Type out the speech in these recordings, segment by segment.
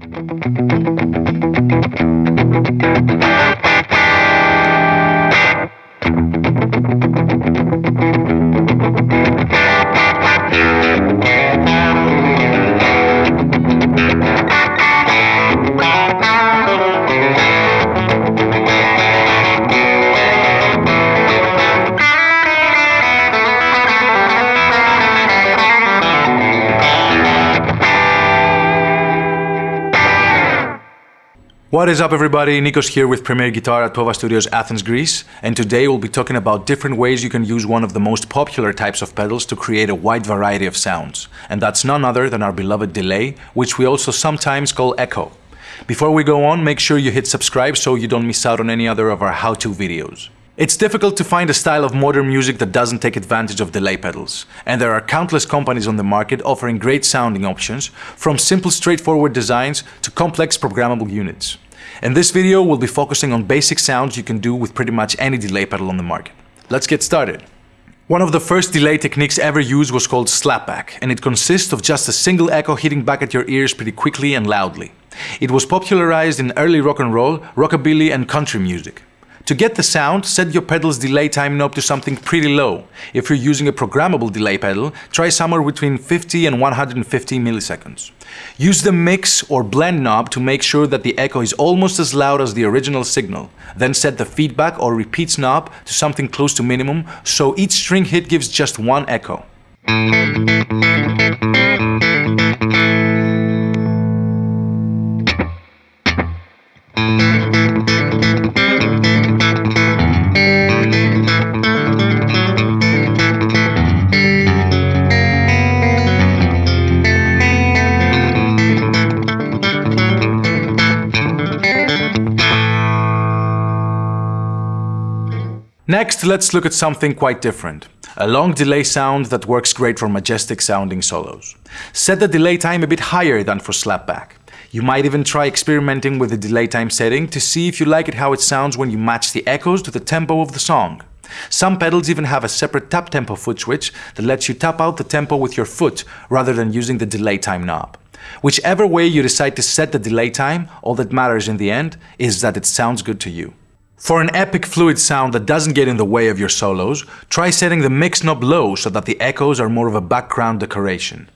Thank you. What is up everybody, Nikos here with Premier Guitar at Tova Studios Athens, Greece and today we'll be talking about different ways you can use one of the most popular types of pedals to create a wide variety of sounds. And that's none other than our beloved delay, which we also sometimes call echo. Before we go on, make sure you hit subscribe so you don't miss out on any other of our how-to videos. It's difficult to find a style of modern music that doesn't take advantage of delay pedals, and there are countless companies on the market offering great sounding options, from simple straightforward designs to complex programmable units. In this video, we'll be focusing on basic sounds you can do with pretty much any delay pedal on the market. Let's get started. One of the first delay techniques ever used was called slapback, and it consists of just a single echo hitting back at your ears pretty quickly and loudly. It was popularized in early rock and roll, rockabilly and country music. To get the sound, set your pedal's delay time knob to something pretty low. If you're using a programmable delay pedal, try somewhere between 50 and 150 milliseconds. Use the mix or blend knob to make sure that the echo is almost as loud as the original signal. Then set the feedback or repeats knob to something close to minimum, so each string hit gives just one echo. Next, let's look at something quite different. A long delay sound that works great for majestic sounding solos. Set the delay time a bit higher than for slapback. You might even try experimenting with the delay time setting to see if you like it how it sounds when you match the echoes to the tempo of the song. Some pedals even have a separate tap tempo foot switch that lets you tap out the tempo with your foot rather than using the delay time knob. Whichever way you decide to set the delay time, all that matters in the end is that it sounds good to you. For an epic fluid sound that doesn't get in the way of your solos, try setting the mix knob low so that the echoes are more of a background decoration.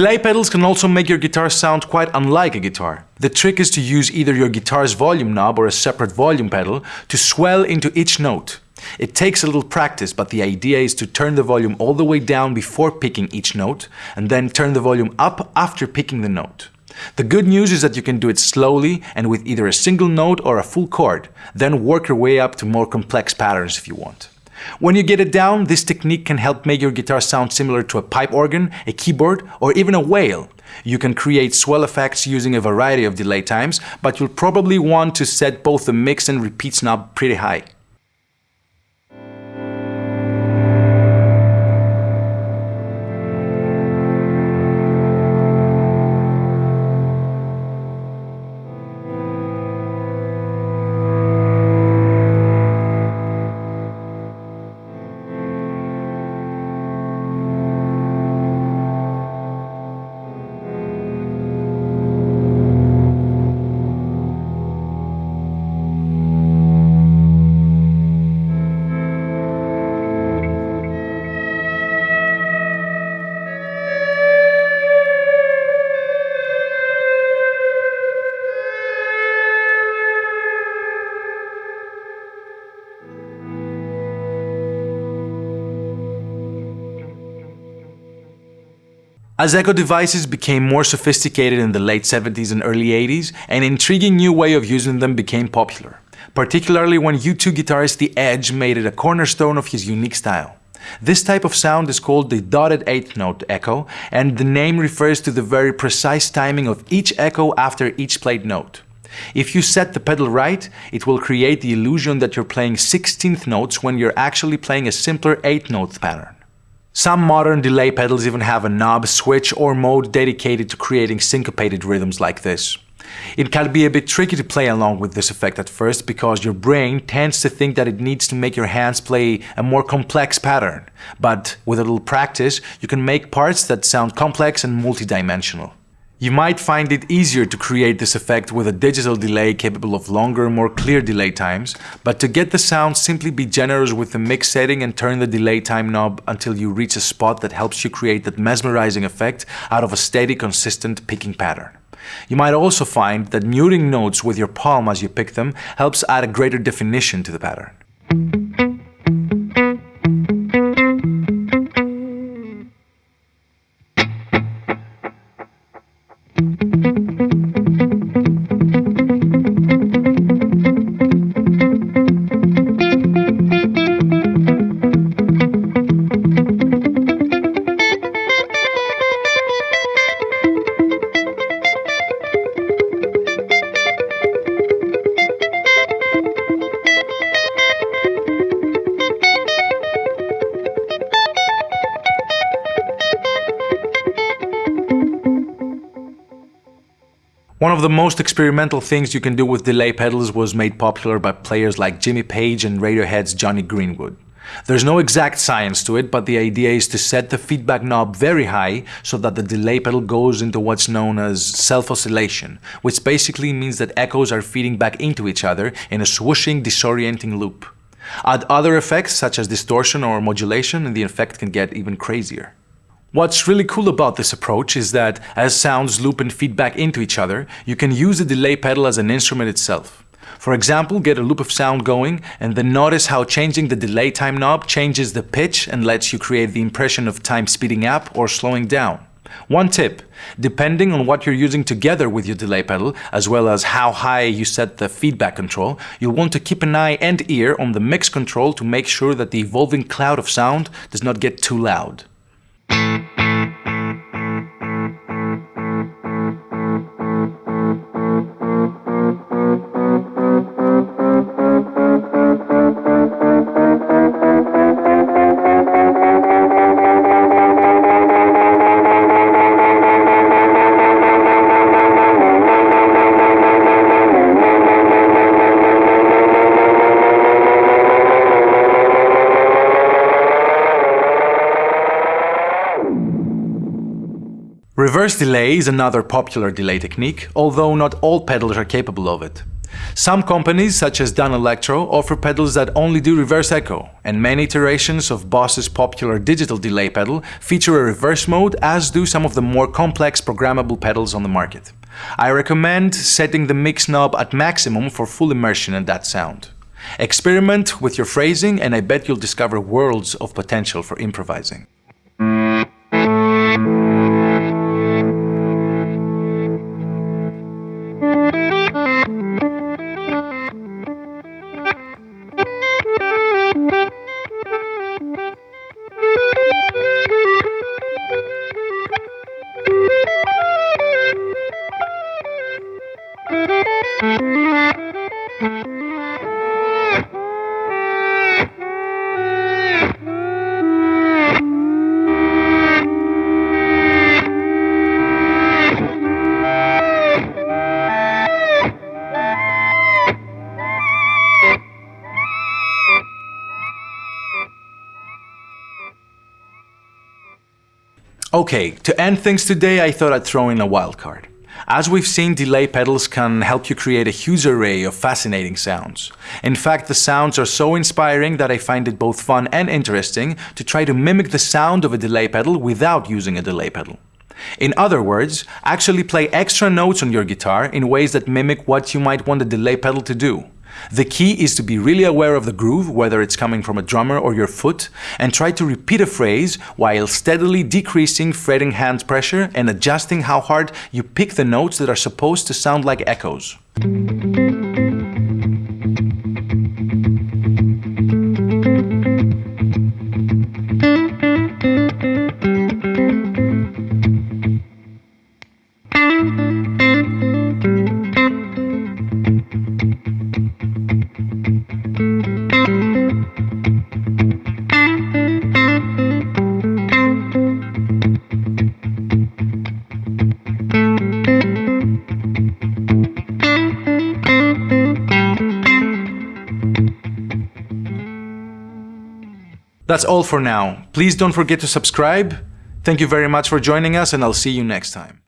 Delay pedals can also make your guitar sound quite unlike a guitar. The trick is to use either your guitar's volume knob or a separate volume pedal to swell into each note. It takes a little practice, but the idea is to turn the volume all the way down before picking each note, and then turn the volume up after picking the note. The good news is that you can do it slowly and with either a single note or a full chord, then work your way up to more complex patterns if you want. When you get it down, this technique can help make your guitar sound similar to a pipe organ, a keyboard, or even a whale. You can create swell effects using a variety of delay times, but you'll probably want to set both the mix and repeats knob pretty high. As echo devices became more sophisticated in the late 70s and early 80s, an intriguing new way of using them became popular, particularly when U2 guitarist The Edge made it a cornerstone of his unique style. This type of sound is called the dotted eighth note echo, and the name refers to the very precise timing of each echo after each played note. If you set the pedal right, it will create the illusion that you're playing 16th notes when you're actually playing a simpler 8th note pattern. Some modern delay pedals even have a knob, switch or mode dedicated to creating syncopated rhythms like this. It can be a bit tricky to play along with this effect at first because your brain tends to think that it needs to make your hands play a more complex pattern, but with a little practice you can make parts that sound complex and multidimensional. You might find it easier to create this effect with a digital delay capable of longer, more clear delay times, but to get the sound simply be generous with the mix setting and turn the delay time knob until you reach a spot that helps you create that mesmerizing effect out of a steady, consistent picking pattern. You might also find that muting notes with your palm as you pick them helps add a greater definition to the pattern. Of the most experimental things you can do with delay pedals was made popular by players like Jimmy Page and Radiohead's Jonny Greenwood. There's no exact science to it, but the idea is to set the feedback knob very high so that the delay pedal goes into what's known as self-oscillation, which basically means that echoes are feeding back into each other in a swooshing, disorienting loop. Add other effects such as distortion or modulation and the effect can get even crazier. What's really cool about this approach is that as sounds loop and feedback into each other, you can use the delay pedal as an instrument itself. For example, get a loop of sound going and then notice how changing the delay time knob changes the pitch and lets you create the impression of time speeding up or slowing down. One tip, depending on what you're using together with your delay pedal, as well as how high you set the feedback control, you'll want to keep an eye and ear on the mix control to make sure that the evolving cloud of sound does not get too loud. Reverse delay is another popular delay technique, although not all pedals are capable of it. Some companies, such as Danelectro, offer pedals that only do reverse echo, and many iterations of Boss's popular digital delay pedal feature a reverse mode, as do some of the more complex programmable pedals on the market. I recommend setting the mix knob at maximum for full immersion in that sound. Experiment with your phrasing and I bet you'll discover worlds of potential for improvising. Okay, to end things today I thought I'd throw in a wildcard. As we've seen, delay pedals can help you create a huge array of fascinating sounds. In fact, the sounds are so inspiring that I find it both fun and interesting to try to mimic the sound of a delay pedal without using a delay pedal. In other words, actually play extra notes on your guitar in ways that mimic what you might want a delay pedal to do. The key is to be really aware of the groove, whether it's coming from a drummer or your foot, and try to repeat a phrase while steadily decreasing fretting hand pressure and adjusting how hard you pick the notes that are supposed to sound like echoes. That's all for now. Please don't forget to subscribe. Thank you very much for joining us and I'll see you next time.